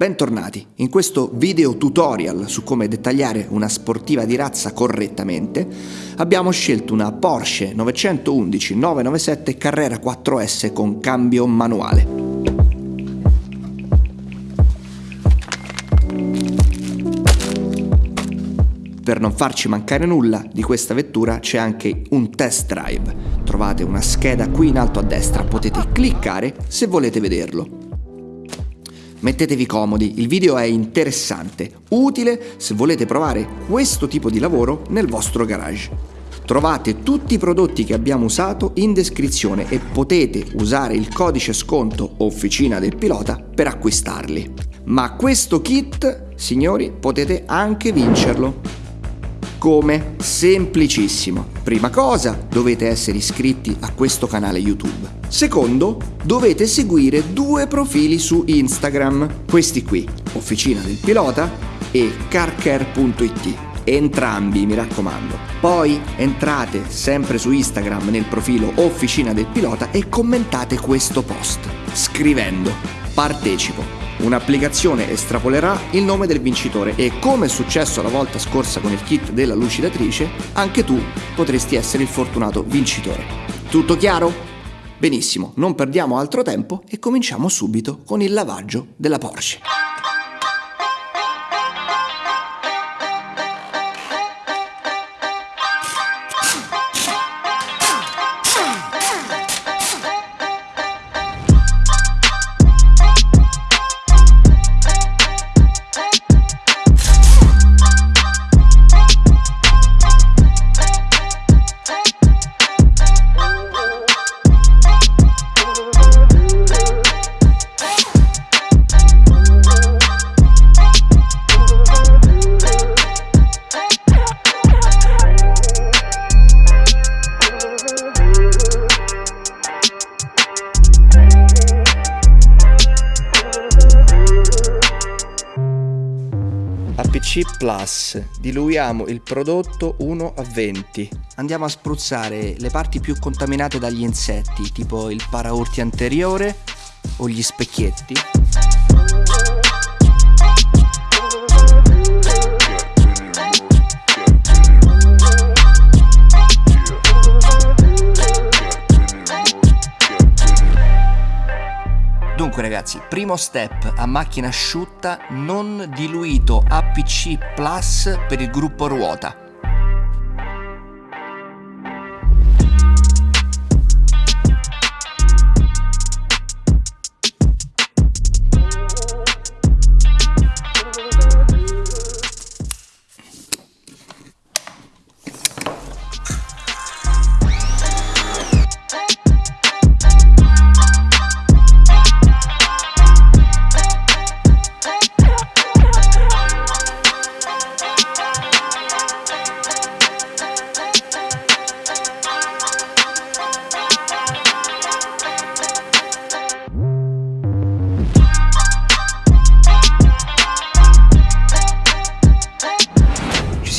Bentornati! In questo video tutorial su come dettagliare una sportiva di razza correttamente abbiamo scelto una Porsche 911 997 Carrera 4S con cambio manuale. Per non farci mancare nulla di questa vettura c'è anche un test drive. Trovate una scheda qui in alto a destra, potete cliccare se volete vederlo. Mettetevi comodi, il video è interessante, utile se volete provare questo tipo di lavoro nel vostro garage. Trovate tutti i prodotti che abbiamo usato in descrizione e potete usare il codice sconto Officina del Pilota per acquistarli. Ma questo kit, signori, potete anche vincerlo. Come? Semplicissimo. Prima cosa, dovete essere iscritti a questo canale YouTube. Secondo, dovete seguire due profili su Instagram. Questi qui, Officina del Pilota e carcare.it. Entrambi, mi raccomando. Poi entrate sempre su Instagram nel profilo Officina del Pilota e commentate questo post scrivendo partecipo Un'applicazione estrapolerà il nome del vincitore e come è successo la volta scorsa con il kit della lucidatrice, anche tu potresti essere il fortunato vincitore. Tutto chiaro? Benissimo, non perdiamo altro tempo e cominciamo subito con il lavaggio della Porsche. Diluiamo il prodotto 1 a 20. Andiamo a spruzzare le parti più contaminate dagli insetti, tipo il paraurti anteriore o gli specchietti. Dunque ragazzi, primo step a macchina asciutta non diluito APC Plus per il gruppo ruota.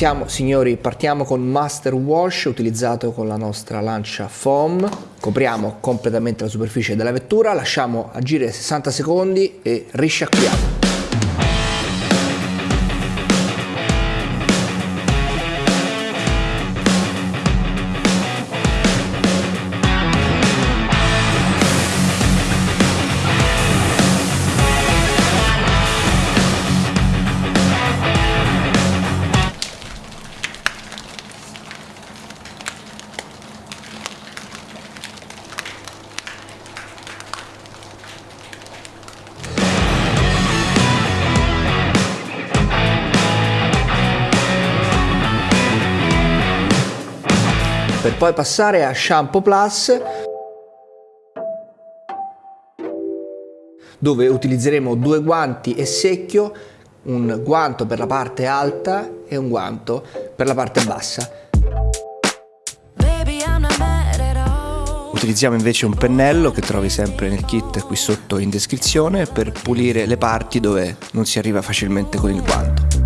Siamo signori partiamo con Master Wash utilizzato con la nostra lancia foam. Copriamo completamente la superficie della vettura lasciamo agire 60 secondi e risciacquiamo poi passare a Shampoo Plus dove utilizzeremo due guanti e secchio, un guanto per la parte alta e un guanto per la parte bassa. Utilizziamo invece un pennello che trovi sempre nel kit qui sotto in descrizione per pulire le parti dove non si arriva facilmente con il guanto.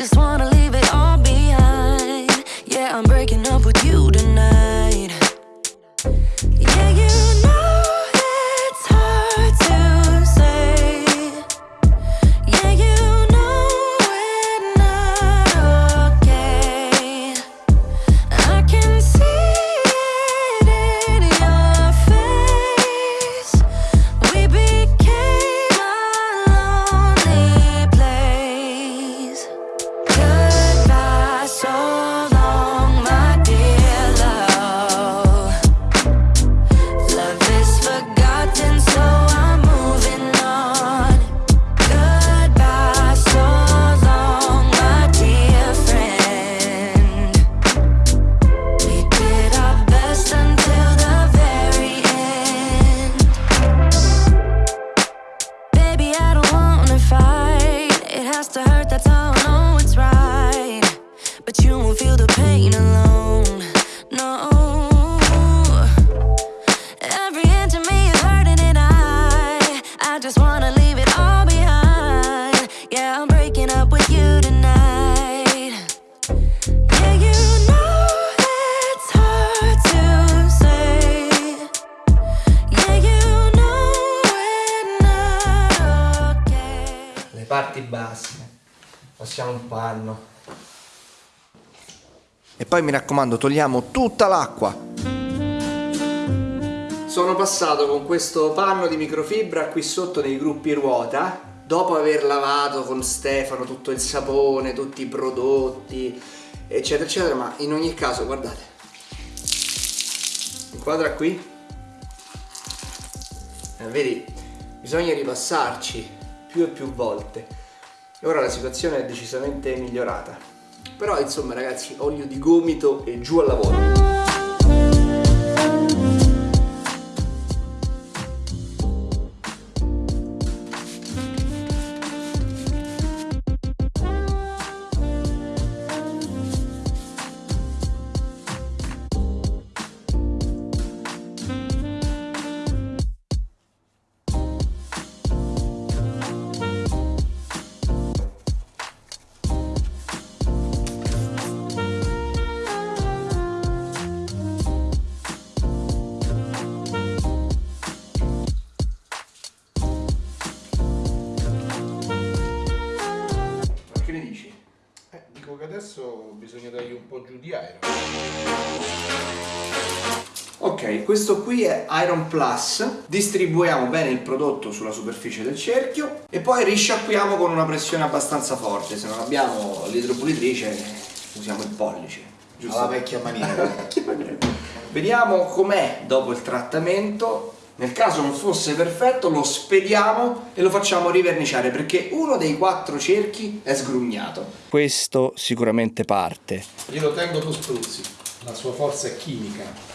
parti basse. Passiamo un panno. E poi mi raccomando, togliamo tutta l'acqua. Sono passato con questo panno di microfibra qui sotto nei gruppi ruota, dopo aver lavato con Stefano tutto il sapone, tutti i prodotti, eccetera, eccetera, ma in ogni caso, guardate, inquadra qui, eh, vedi, bisogna ripassarci più e più volte. Ora la situazione è decisamente migliorata. Però insomma ragazzi, olio di gomito e giù al lavoro. Qui è Iron Plus, distribuiamo bene il prodotto sulla superficie del cerchio e poi risciacquiamo con una pressione abbastanza forte, se non abbiamo l'idropulitrice usiamo il pollice. Giusto? Alla vecchia maniera. Vediamo com'è dopo il trattamento nel caso non fosse perfetto lo spediamo e lo facciamo riverniciare perché uno dei quattro cerchi è sgrugnato. Questo sicuramente parte. Io lo tengo tu spruzzi, la sua forza è chimica.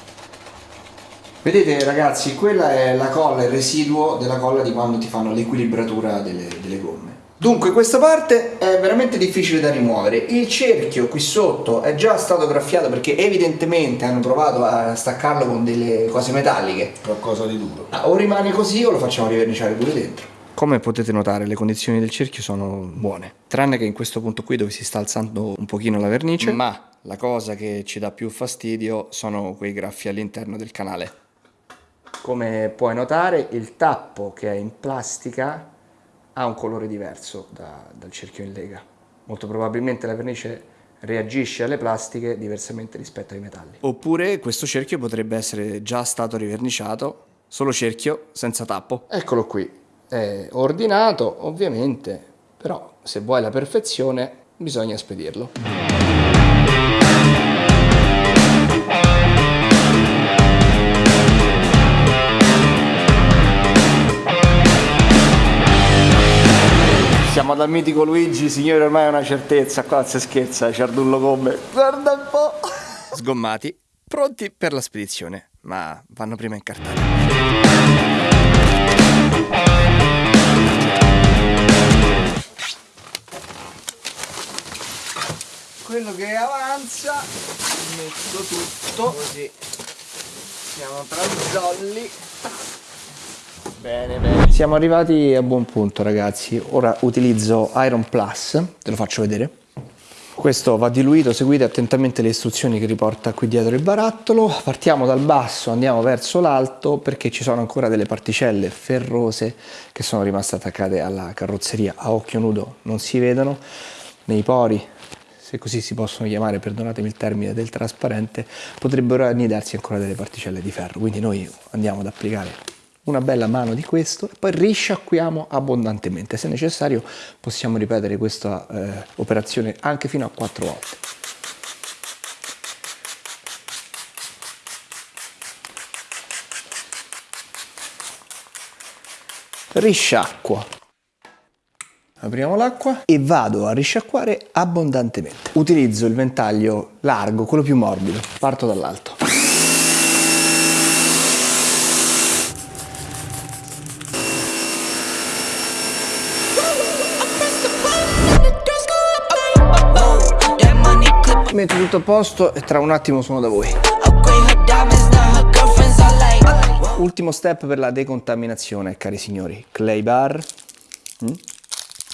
Vedete ragazzi, quella è la colla, il residuo della colla di quando ti fanno l'equilibratura delle, delle gomme. Dunque questa parte è veramente difficile da rimuovere, il cerchio qui sotto è già stato graffiato perché evidentemente hanno provato a staccarlo con delle cose metalliche. Qualcosa di duro. Ah, o rimane così o lo facciamo riverniciare pure dentro. Come potete notare le condizioni del cerchio sono buone, tranne che in questo punto qui dove si sta alzando un pochino la vernice, ma la cosa che ci dà più fastidio sono quei graffi all'interno del canale. Come puoi notare il tappo che è in plastica ha un colore diverso da, dal cerchio in lega. Molto probabilmente la vernice reagisce alle plastiche diversamente rispetto ai metalli. Oppure questo cerchio potrebbe essere già stato riverniciato, solo cerchio, senza tappo. Eccolo qui, è ordinato ovviamente, però se vuoi la perfezione bisogna spedirlo. Siamo dal mitico Luigi, signore ormai è una certezza, qua si scherza, ciardullo come. Guarda un po'! Sgommati, pronti per la spedizione, ma vanno prima incartati. Quello che avanza, metto tutto, così siamo tra zolli. Bene, bene. Siamo arrivati a buon punto ragazzi. Ora utilizzo Iron Plus, te lo faccio vedere. Questo va diluito, seguite attentamente le istruzioni che riporta qui dietro il barattolo. Partiamo dal basso, andiamo verso l'alto perché ci sono ancora delle particelle ferrose che sono rimaste attaccate alla carrozzeria. A occhio nudo non si vedono. Nei pori, se così si possono chiamare, perdonatemi il termine, del trasparente, potrebbero annidarsi ancora delle particelle di ferro. Quindi noi andiamo ad applicare una bella mano di questo e poi risciacquiamo abbondantemente. Se necessario possiamo ripetere questa eh, operazione anche fino a quattro volte. Risciacquo. Apriamo l'acqua e vado a risciacquare abbondantemente. Utilizzo il ventaglio largo, quello più morbido. Parto dall'alto. Metto tutto a posto e tra un attimo sono da voi. Ultimo step per la decontaminazione, cari signori. Clay bar, mm?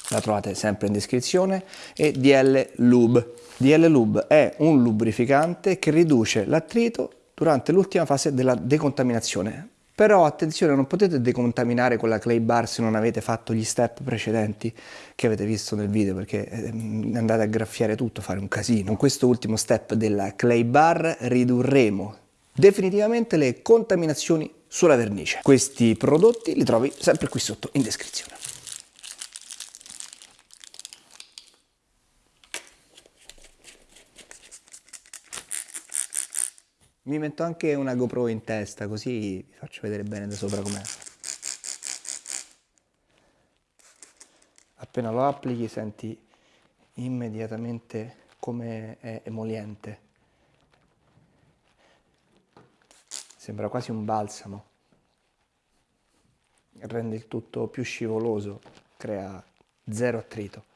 la trovate sempre in descrizione, e DL Lube. DL Lube è un lubrificante che riduce l'attrito durante l'ultima fase della decontaminazione. Però attenzione, non potete decontaminare con la clay bar se non avete fatto gli step precedenti che avete visto nel video perché ehm, andate a graffiare tutto, fare un casino. Con questo ultimo step della clay bar ridurremo definitivamente le contaminazioni sulla vernice. Questi prodotti li trovi sempre qui sotto in descrizione. Mi metto anche una GoPro in testa così vi faccio vedere bene da sopra com'è. Appena lo applichi senti immediatamente come è emoliente. Sembra quasi un balsamo. Rende il tutto più scivoloso, crea zero attrito.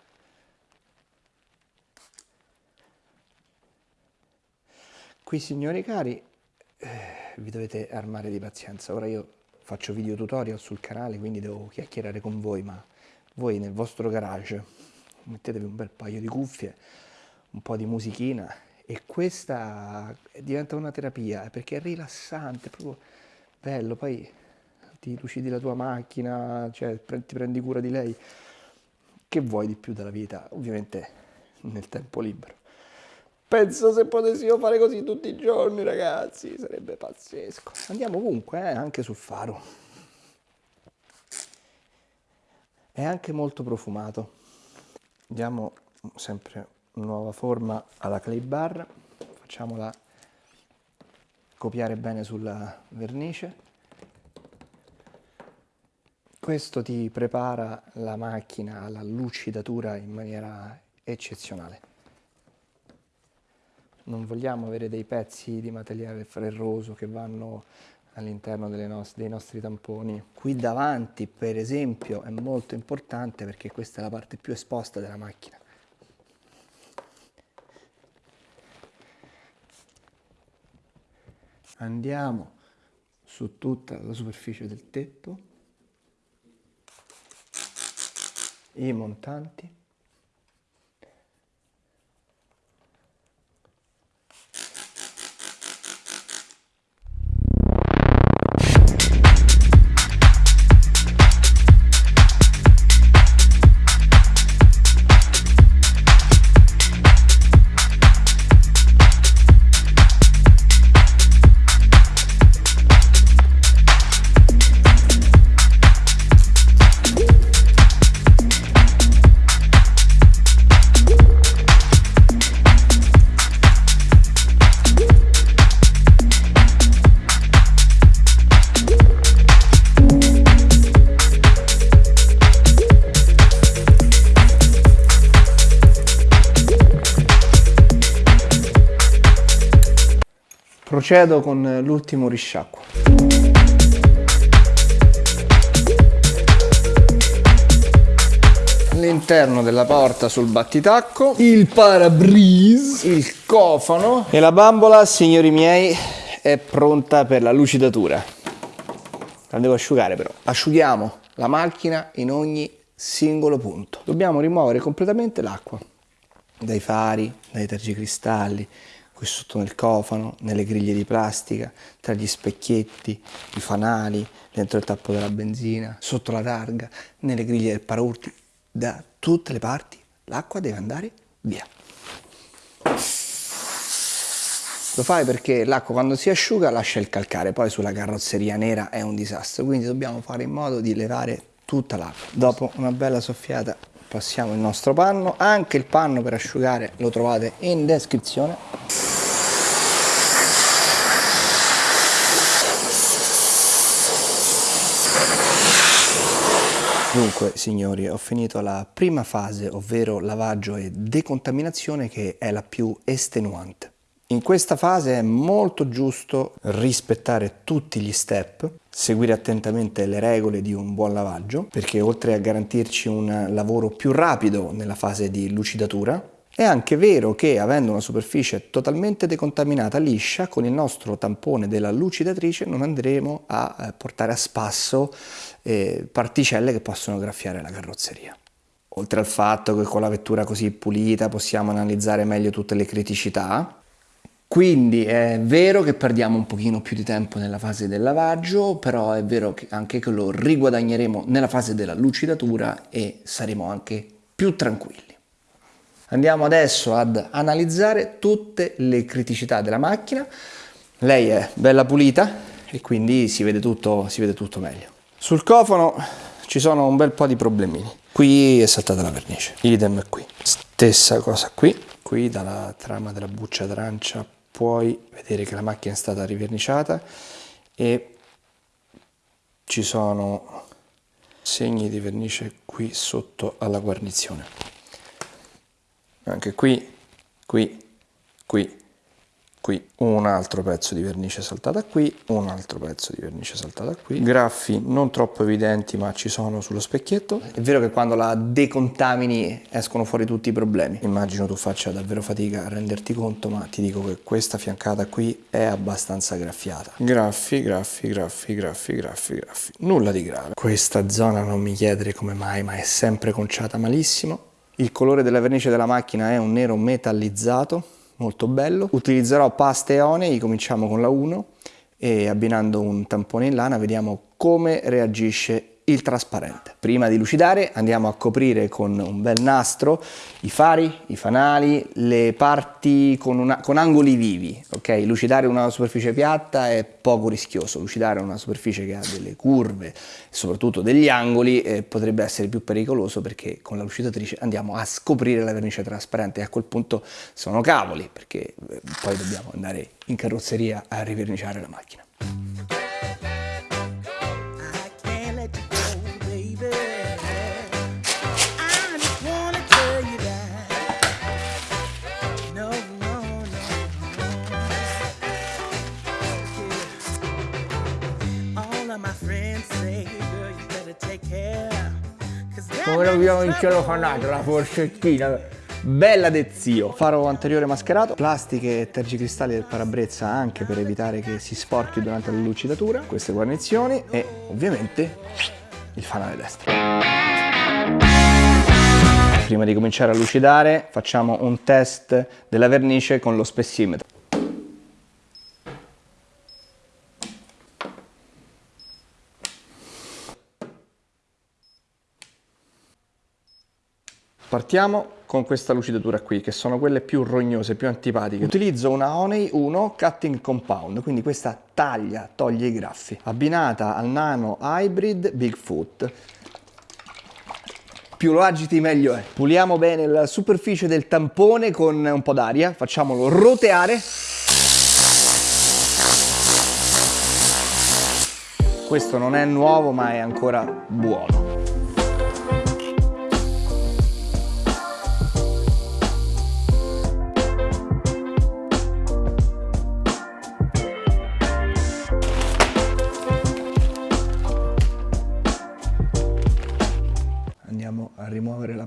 Qui signori cari eh, vi dovete armare di pazienza. Ora io faccio video tutorial sul canale quindi devo chiacchierare con voi ma voi nel vostro garage mettetevi un bel paio di cuffie, un po' di musichina e questa diventa una terapia perché è rilassante, è proprio bello, poi ti lucidi la tua macchina, cioè ti prendi cura di lei. Che vuoi di più dalla vita? Ovviamente nel tempo libero. Penso se potessimo fare così tutti i giorni, ragazzi, sarebbe pazzesco. Andiamo ovunque, eh, anche sul faro. È anche molto profumato. Diamo sempre nuova forma alla clay bar, facciamola copiare bene sulla vernice. Questo ti prepara la macchina alla lucidatura in maniera eccezionale non vogliamo avere dei pezzi di materiale ferroso che vanno all'interno dei nostri tamponi. Qui davanti per esempio è molto importante perché questa è la parte più esposta della macchina. Andiamo su tutta la superficie del tetto, i montanti. Procedo con l'ultimo risciacquo. All'interno della porta sul battitacco, il parabrise, il cofano e la bambola, signori miei, è pronta per la lucidatura. La devo asciugare però. Asciughiamo la macchina in ogni singolo punto. Dobbiamo rimuovere completamente l'acqua dai fari, dai tergicristalli, qui sotto nel cofano, nelle griglie di plastica, tra gli specchietti, i fanali, dentro il tappo della benzina, sotto la targa, nelle griglie del paraurti, da tutte le parti l'acqua deve andare via. Lo fai perché l'acqua quando si asciuga lascia il calcare, poi sulla carrozzeria nera è un disastro, quindi dobbiamo fare in modo di levare tutta l'acqua. Dopo una bella soffiata passiamo il nostro panno, anche il panno per asciugare lo trovate in descrizione. Dunque, signori, ho finito la prima fase, ovvero lavaggio e decontaminazione, che è la più estenuante. In questa fase è molto giusto rispettare tutti gli step, seguire attentamente le regole di un buon lavaggio, perché oltre a garantirci un lavoro più rapido nella fase di lucidatura, è anche vero che avendo una superficie totalmente decontaminata liscia, con il nostro tampone della lucidatrice non andremo a eh, portare a spasso eh, particelle che possono graffiare la carrozzeria. Oltre al fatto che con la vettura così pulita possiamo analizzare meglio tutte le criticità, Quindi è vero che perdiamo un pochino più di tempo nella fase del lavaggio, però è vero che anche che lo riguadagneremo nella fase della lucidatura e saremo anche più tranquilli. Andiamo adesso ad analizzare tutte le criticità della macchina. Lei è bella pulita e quindi si vede tutto, si vede tutto meglio. Sul cofano ci sono un bel po' di problemini. Qui è saltata la vernice, idem qui. Stessa cosa qui, qui dalla trama della buccia d'arancia puoi vedere che la macchina è stata riverniciata e ci sono segni di vernice qui sotto alla guarnizione. Anche qui, qui, qui qui un altro pezzo di vernice saltata qui, un altro pezzo di vernice saltata qui, graffi non troppo evidenti ma ci sono sullo specchietto. È vero che quando la decontamini escono fuori tutti i problemi. Immagino tu faccia davvero fatica a renderti conto ma ti dico che questa fiancata qui è abbastanza graffiata. Graffi, graffi, graffi, graffi, graffi, graffi. Nulla di grave. Questa zona non mi chiedere come mai ma è sempre conciata malissimo. Il colore della vernice della macchina è un nero metallizzato molto bello. Utilizzerò pasta e onei, cominciamo con la 1 e abbinando un tampone in lana vediamo come reagisce il trasparente. Prima di lucidare andiamo a coprire con un bel nastro i fari, i fanali, le parti con, una, con, angoli vivi. Ok, lucidare una superficie piatta è poco rischioso, lucidare una superficie che ha delle curve soprattutto degli angoli eh, potrebbe essere più pericoloso perché con la lucidatrice andiamo a scoprire la vernice trasparente e a quel punto sono cavoli perché eh, poi dobbiamo andare in carrozzeria a riverniciare la macchina. Come l'abbiamo in celofanato la forcettina. Bella de zio. Faro anteriore mascherato. Plastiche e tergicristalli del parabrezza anche per evitare che si sporchi durante la lucidatura. Queste guarnizioni e ovviamente il fanale destro. Prima di cominciare a lucidare facciamo un test della vernice con lo spessimetro Partiamo con questa lucidatura qui, che sono quelle più rognose, più antipatiche. Utilizzo una Honey 1 Cutting Compound, quindi questa taglia, toglie i graffi. Abbinata al Nano Hybrid Bigfoot. Più lo agiti meglio è. Puliamo bene la superficie del tampone con un po' d'aria, facciamolo roteare. Questo non è nuovo ma è ancora buono.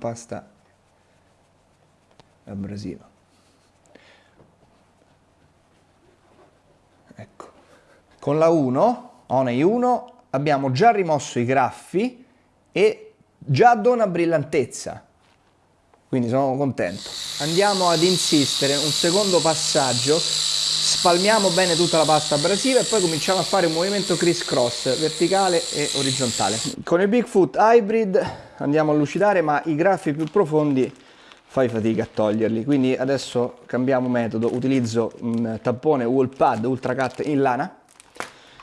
Pasta abrasiva. Ecco. Con la 1, Onei 1, abbiamo già rimosso i graffi e già dona brillantezza. Quindi sono contento. Andiamo ad insistere, un secondo passaggio, spalmiamo bene tutta la pasta abrasiva e poi cominciamo a fare un movimento criss cross verticale e orizzontale. Con il Bigfoot Hybrid andiamo a lucidare ma i graffi più profondi fai fatica a toglierli. Quindi adesso cambiamo metodo. Utilizzo un tampone wall pad ultra cut in lana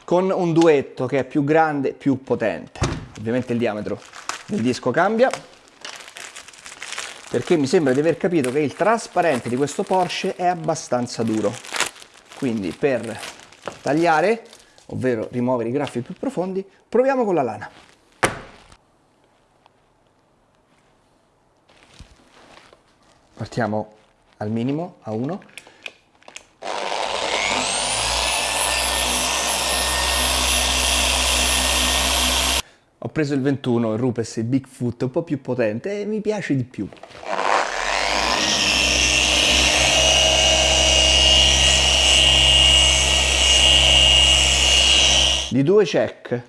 con un duetto che è più grande più potente. Ovviamente il diametro del disco cambia perché mi sembra di aver capito che il trasparente di questo Porsche è abbastanza duro. Quindi per tagliare ovvero rimuovere i graffi più profondi proviamo con la lana partiamo al minimo a 1 ho preso il 21 il Rupes il Bigfoot un po' più potente e mi piace di più. Di due check.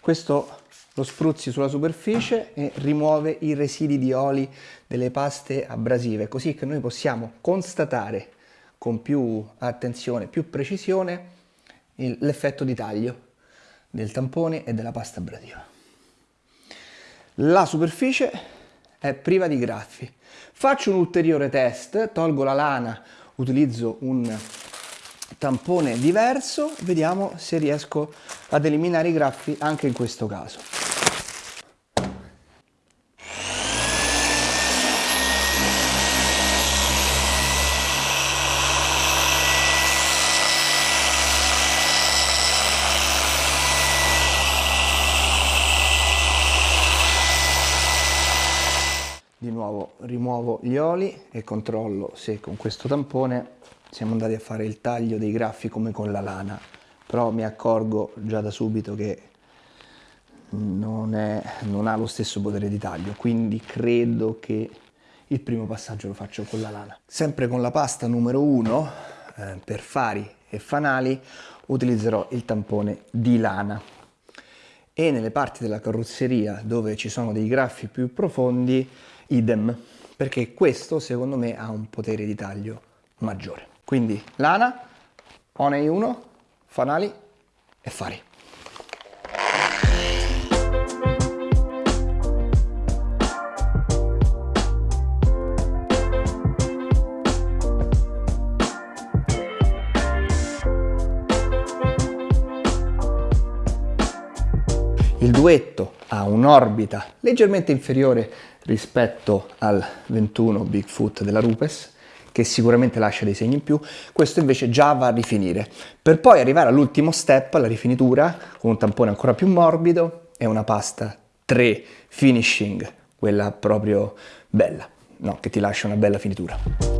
Questo lo spruzzi sulla superficie e rimuove i residui di oli delle paste abrasive, così che noi possiamo constatare con più attenzione, più precisione l'effetto di taglio del tampone e della pasta abrasiva. La superficie è priva di graffi. Faccio un ulteriore test, tolgo la lana, utilizzo un tampone diverso, vediamo se riesco ad eliminare i graffi anche in questo caso. Di nuovo rimuovo gli oli e controllo se con questo tampone siamo andati a fare il taglio dei graffi come con la lana, però mi accorgo già da subito che non, è, non ha lo stesso potere di taglio, quindi credo che il primo passaggio lo faccio con la lana. Sempre con la pasta numero 1, eh, per fari e fanali, utilizzerò il tampone di lana. E nelle parti della carrozzeria dove ci sono dei graffi più profondi idem, perché questo secondo me ha un potere di taglio maggiore. Quindi lana, Onei 1, fanali e fari. Duetto ha un'orbita leggermente inferiore rispetto al 21 Bigfoot della Rupes, che sicuramente lascia dei segni in più, questo invece già va a rifinire, per poi arrivare all'ultimo step, alla rifinitura, con un tampone ancora più morbido e una pasta 3 finishing, quella proprio bella, no, che ti lascia una bella finitura.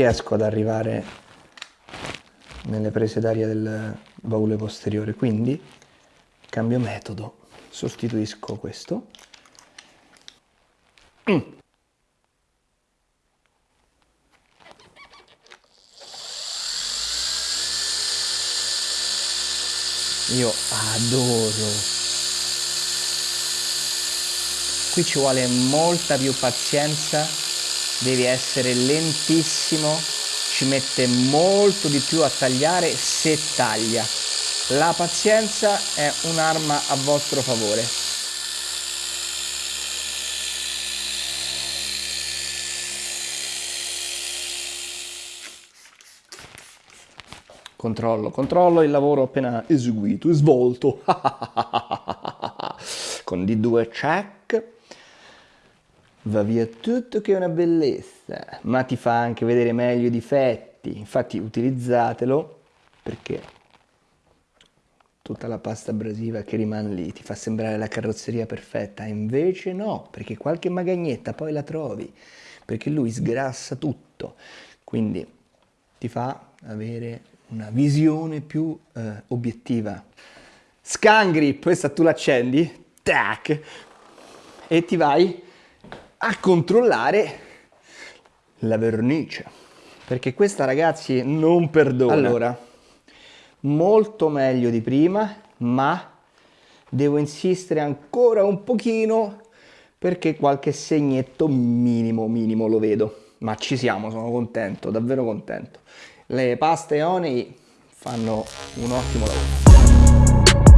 Riesco ad arrivare nelle prese d'aria del baule posteriore. Quindi cambio metodo. Sostituisco questo. Mm. io adoro. Qui ci vuole molta più pazienza devi essere lentissimo, ci mette molto di più a tagliare se taglia. La pazienza è un'arma a vostro favore. Controllo, controllo il lavoro appena eseguito svolto. Con D2 check va via tutto che è una bellezza, ma ti fa anche vedere meglio i difetti, infatti utilizzatelo perché tutta la pasta abrasiva che rimane lì ti fa sembrare la carrozzeria perfetta, invece no, perché qualche magagnetta poi la trovi, perché lui sgrassa tutto, quindi ti fa avere una visione più eh, obiettiva. Scan grip, questa tu l'accendi, tac, e ti vai a controllare la vernice. Perché questa ragazzi non perdona. Allora molto meglio di prima ma devo insistere ancora un pochino perché qualche segnetto minimo minimo lo vedo. Ma ci siamo sono contento davvero contento. Le paste Onei fanno un ottimo lavoro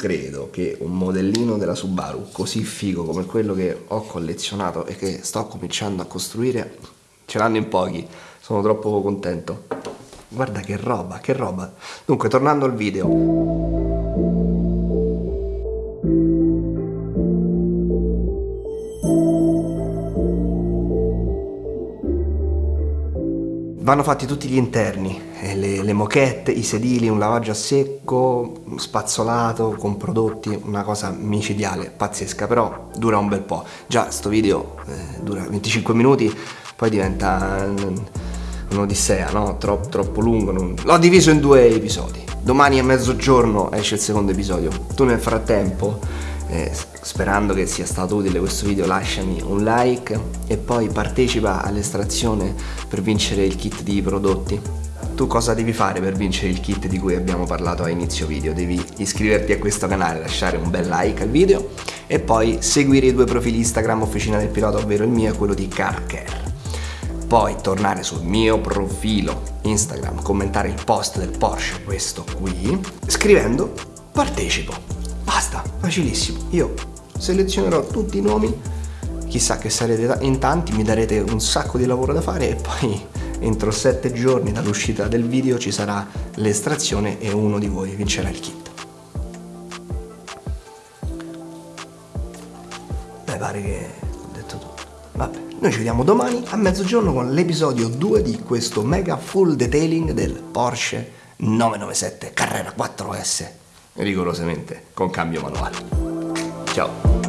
credo che un modellino della Subaru così figo come quello che ho collezionato e che sto cominciando a costruire ce l'hanno in pochi, sono troppo contento. guarda che roba, che roba. Dunque, tornando al video. Vanno fatti tutti gli interni, le, le, moquette, i sedili, un lavaggio a secco, spazzolato con prodotti, una cosa micidiale, pazzesca, però dura un bel po'. Già sto video eh, dura 25 minuti, poi diventa un'odissea, no? Troppo, troppo lungo. Non... L'ho diviso in due episodi. Domani a mezzogiorno esce il secondo episodio. Tu nel frattempo eh, sperando che sia stato utile questo video lasciami un like e poi partecipa all'estrazione per vincere il kit di prodotti tu cosa devi fare per vincere il kit di cui abbiamo parlato a inizio video? Devi iscriverti a questo canale, lasciare un bel like al video e poi seguire i due profili Instagram Officina del Pilota, ovvero il mio e quello di CarCare. Poi tornare sul mio profilo Instagram, commentare il post del Porsche, questo qui, scrivendo partecipo. Basta, facilissimo. Io selezionerò tutti i nomi, chissà che sarete in tanti, mi darete un sacco di lavoro da fare e poi entro 7 giorni dall'uscita del video ci sarà l'estrazione e uno di voi vincerà il kit. Beh, pare che ho detto tutto. Vabbè, noi ci vediamo domani a mezzogiorno con l'episodio 2 di questo mega full detailing del Porsche 997 Carrera 4S rigorosamente con cambio manuale. Ciao!